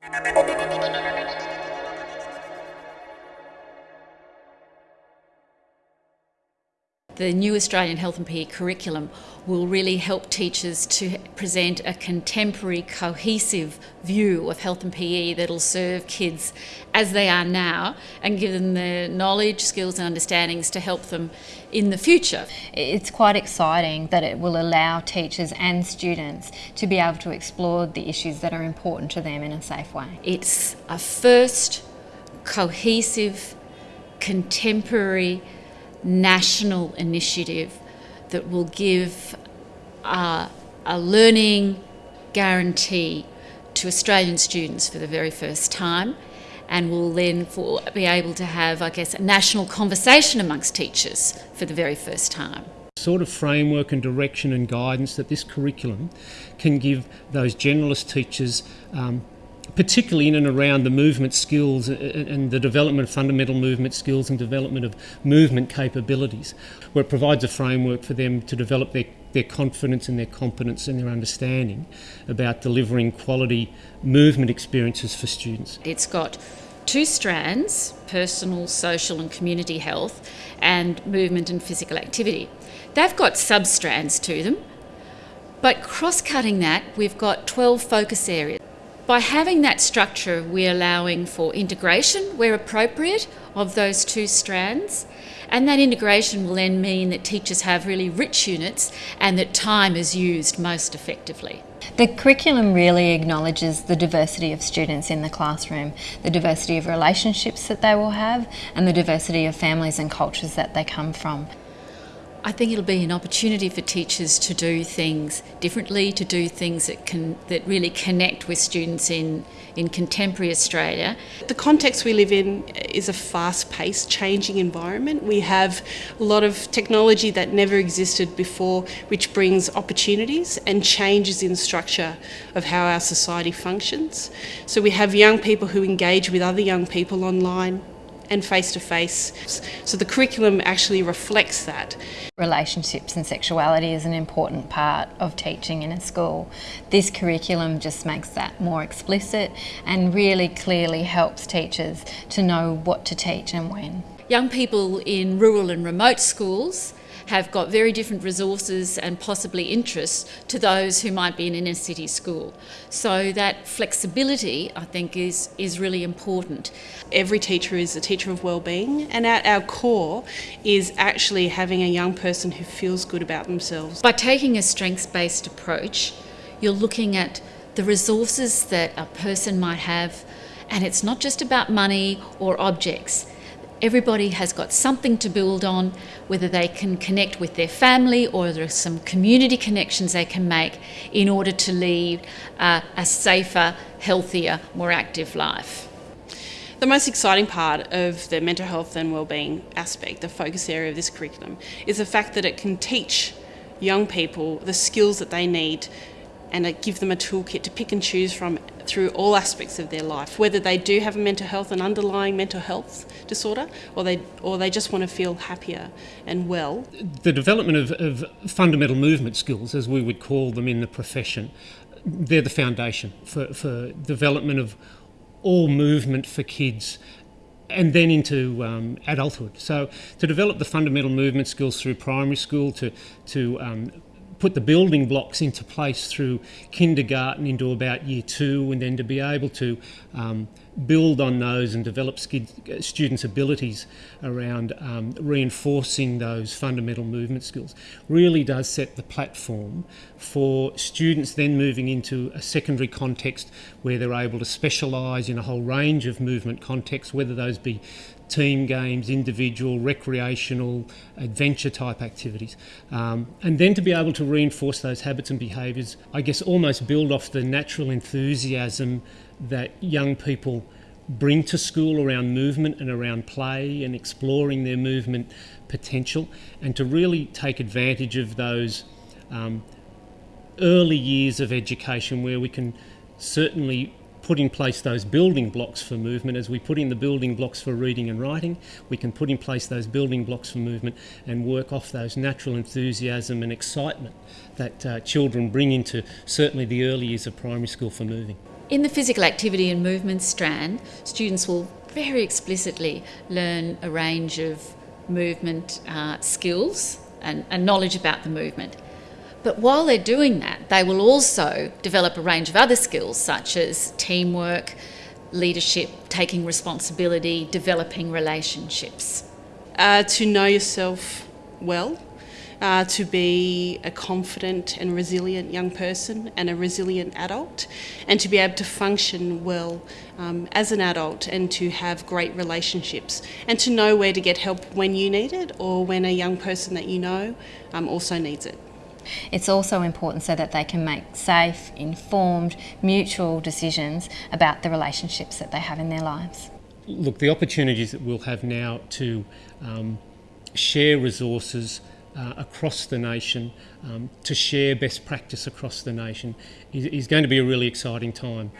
Thank you. The new Australian Health and PE curriculum will really help teachers to present a contemporary, cohesive view of health and PE that'll serve kids as they are now and give them the knowledge, skills, and understandings to help them in the future. It's quite exciting that it will allow teachers and students to be able to explore the issues that are important to them in a safe way. It's a first cohesive, contemporary, national initiative that will give uh, a learning guarantee to Australian students for the very first time and will then for, be able to have, I guess, a national conversation amongst teachers for the very first time. Sort of framework and direction and guidance that this curriculum can give those generalist teachers um, particularly in and around the movement skills and the development of fundamental movement skills and development of movement capabilities, where it provides a framework for them to develop their, their confidence and their competence and their understanding about delivering quality movement experiences for students. It's got two strands personal, social, and community health, and movement and physical activity. They've got sub strands to them, but cross cutting that, we've got 12 focus areas. By having that structure, we're allowing for integration where appropriate of those two strands. And that integration will then mean that teachers have really rich units and that time is used most effectively. The curriculum really acknowledges the diversity of students in the classroom, the diversity of relationships that they will have, and the diversity of families and cultures that they come from. I think it'll be an opportunity for teachers to do things differently, to do things that can that really connect with students in in contemporary Australia. The context we live in is a fast-paced, changing environment. We have a lot of technology that never existed before, which brings opportunities and changes in structure of how our society functions. So we have young people who engage with other young people online and face to face. So the curriculum actually reflects that. Relationships and sexuality is an important part of teaching in a school. This curriculum just makes that more explicit and really clearly helps teachers to know what to teach and when. Young people in rural and remote schools have got very different resources and possibly interests to those who might be in an inner city school. So that flexibility, I think, is, is really important. Every teacher is a teacher of well-being and at our core is actually having a young person who feels good about themselves. By taking a strengths-based approach, you're looking at the resources that a person might have and it's not just about money or objects everybody has got something to build on, whether they can connect with their family or there are some community connections they can make in order to lead uh, a safer, healthier, more active life. The most exciting part of the mental health and wellbeing aspect, the focus area of this curriculum, is the fact that it can teach young people the skills that they need and give them a toolkit to pick and choose from through all aspects of their life, whether they do have a mental health, an underlying mental health disorder, or they, or they just want to feel happier and well. The development of, of fundamental movement skills, as we would call them in the profession, they're the foundation for, for development of all movement for kids and then into um, adulthood. So to develop the fundamental movement skills through primary school, to, to um, put the building blocks into place through kindergarten into about year two, and then to be able to um, build on those and develop students' abilities around um, reinforcing those fundamental movement skills really does set the platform for students then moving into a secondary context where they're able to specialise in a whole range of movement contexts, whether those be team games, individual, recreational, adventure type activities. Um, and then to be able to reinforce those habits and behaviours, I guess almost build off the natural enthusiasm that young people bring to school around movement and around play and exploring their movement potential, and to really take advantage of those um, early years of education where we can certainly put in place those building blocks for movement as we put in the building blocks for reading and writing we can put in place those building blocks for movement and work off those natural enthusiasm and excitement that uh, children bring into certainly the early years of primary school for moving. In the physical activity and movement strand, students will very explicitly learn a range of movement uh, skills and, and knowledge about the movement. But while they're doing that, they will also develop a range of other skills such as teamwork, leadership, taking responsibility, developing relationships. Uh, to know yourself well, uh, to be a confident and resilient young person and a resilient adult, and to be able to function well um, as an adult and to have great relationships, and to know where to get help when you need it or when a young person that you know um, also needs it. It's also important so that they can make safe, informed, mutual decisions about the relationships that they have in their lives. Look, the opportunities that we'll have now to um, share resources uh, across the nation, um, to share best practice across the nation, is, is going to be a really exciting time.